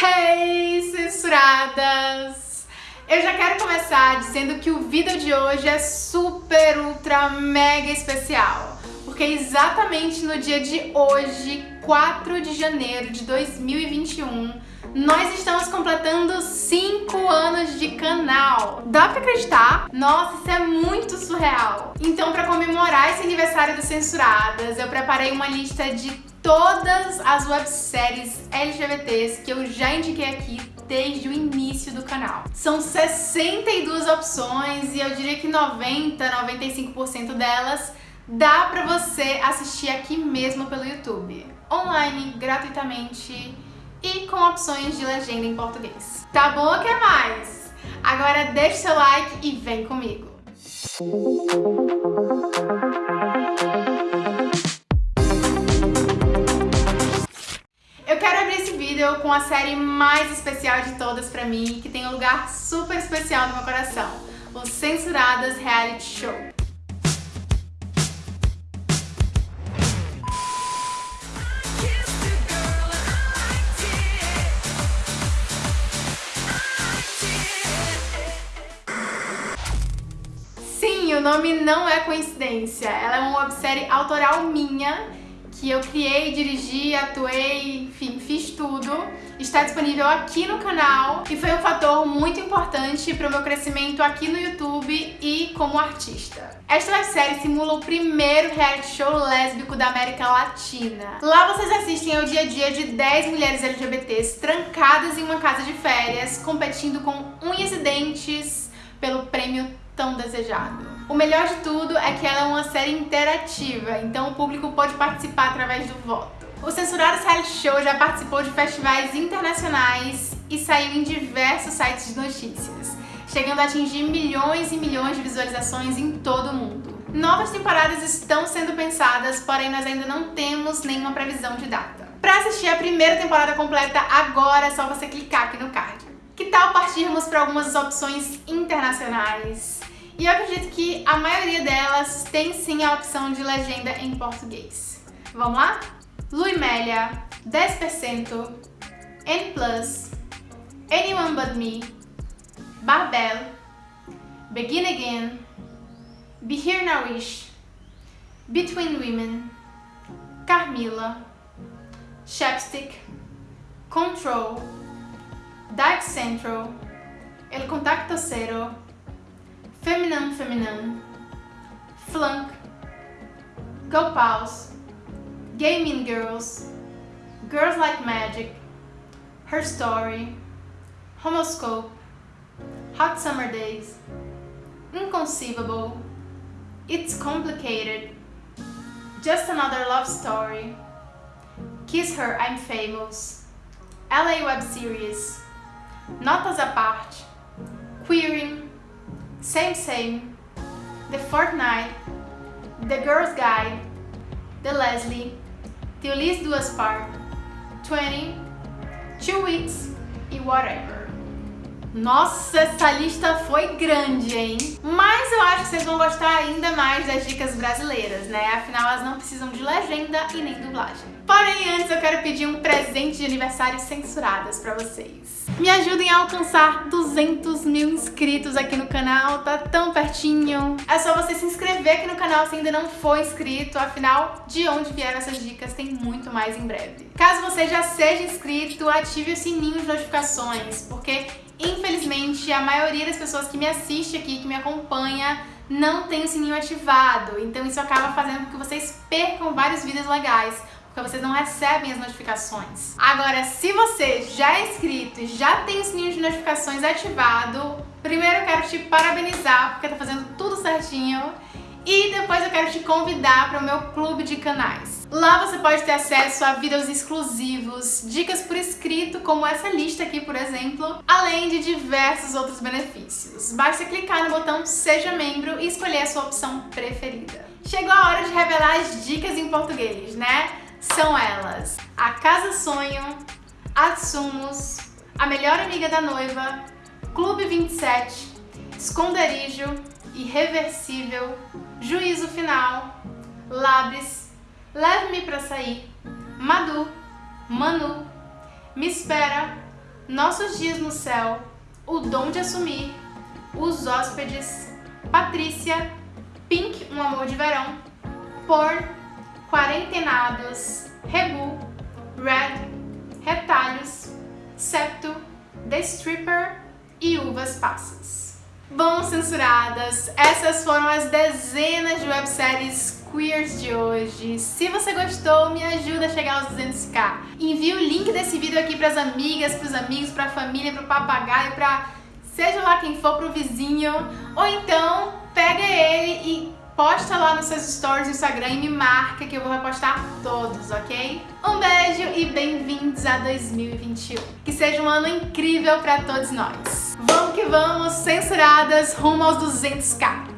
Hey, censuradas! Eu já quero começar dizendo que o vídeo de hoje é super, ultra, mega especial. Porque exatamente no dia de hoje, 4 de janeiro de 2021, nós estamos completando 5 anos de canal. Dá pra acreditar? Nossa, isso é muito surreal. Então, pra comemorar esse aniversário do Censuradas, eu preparei uma lista de todas as webséries LGBTs que eu já indiquei aqui desde o início do canal. São 62 opções e eu diria que 90, 95% delas dá pra você assistir aqui mesmo pelo YouTube. Online, gratuitamente e com opções de legenda em português. Tá bom ou quer mais? Agora deixa seu like e vem comigo! Vídeo com a série mais especial de todas pra mim, que tem um lugar super especial no meu coração, o Censuradas Reality Show. O nome não é coincidência, ela é uma websérie autoral minha que eu criei, dirigi, atuei, enfim, fiz tudo. Está disponível aqui no canal e foi um fator muito importante para o meu crescimento aqui no YouTube e como artista. Esta websérie simula o primeiro reality show lésbico da América Latina. Lá vocês assistem ao dia a dia de 10 mulheres LGBTs trancadas em uma casa de férias, competindo com unhas e dentes pelo prêmio tão desejado. O melhor de tudo é que ela é uma série interativa, então o público pode participar através do voto. O Censurado Reality Show já participou de festivais internacionais e saiu em diversos sites de notícias, chegando a atingir milhões e milhões de visualizações em todo o mundo. Novas temporadas estão sendo pensadas, porém nós ainda não temos nenhuma previsão de data. Para assistir a primeira temporada completa agora é só você clicar aqui no card. Que tal partirmos para algumas opções internacionais? E eu acredito que a maioria delas tem sim a opção de legenda em português. Vamos lá? Luimélia, 10%, N+, Anyone But Me, Barbell, Begin Again, Be Here Nourish, Between Women, Carmila, Chapstick, Control, Dark Central, El Contacto Cero, Feminine Flunk, Go Pause, Gaming Girls, Girls Like Magic, Her Story, Homoscope, Hot Summer Days, Inconceivable, It's Complicated, Just Another Love Story, Kiss Her, I'm Famous, LA Web Series, Notas à parte, Queering, Same Same, The Fortnite, The Girl's Guide, The Leslie, The Ulysse Duas Part, 20, Two Weeks e Whatever. Nossa, essa lista foi grande, hein? Mas eu acho que vocês vão gostar ainda mais das dicas brasileiras, né? Afinal, elas não precisam de legenda e nem dublagem. Porém, antes eu quero pedir um presente de aniversário censuradas pra vocês. Me ajudem a alcançar 200 mil inscritos aqui no canal, tá tão pertinho. É só você se inscrever aqui no canal se ainda não for inscrito, afinal, de onde vieram essas dicas tem muito mais em breve. Caso você já seja inscrito, ative o sininho de notificações, porque Infelizmente, a maioria das pessoas que me assiste aqui, que me acompanha, não tem o sininho ativado. Então isso acaba fazendo com que vocês percam vários vídeos legais, porque vocês não recebem as notificações. Agora, se você já é inscrito e já tem o sininho de notificações ativado, primeiro eu quero te parabenizar, porque tá fazendo tudo certinho. E depois eu quero te convidar para o meu clube de canais. Lá você pode ter acesso a vídeos exclusivos, dicas por escrito, como essa lista aqui, por exemplo, além de diversos outros benefícios. Basta clicar no botão Seja Membro e escolher a sua opção preferida. Chegou a hora de revelar as dicas em português, né? São elas. A Casa Sonho, Atsumos, A Melhor Amiga da Noiva, Clube 27, Esconderijo, Irreversível, Juízo Final, Labres, Leve-me Pra Sair, Madu, Manu, Me Espera, Nossos Dias no Céu, O Dom de Assumir, Os Hóspedes, Patrícia, Pink, Um Amor de Verão, Porn, Quarentenados, Rebu, Red, Retalhos, Septo, The Stripper e Uvas Passas. Bom, censuradas, essas foram as dezenas de webséries queers de hoje. Se você gostou, me ajuda a chegar aos 200k. Envie o link desse vídeo aqui para as amigas, para os amigos, para a família, para o papagaio, para seja lá quem for, para o vizinho. Ou então, pega ele e posta lá nos seus stories no Instagram e me marca que eu vou repostar todos, ok? Um beijo e bem-vindos a 2021. Que seja um ano incrível para todos nós. Vamos que vamos, censuradas, rumo aos 200k.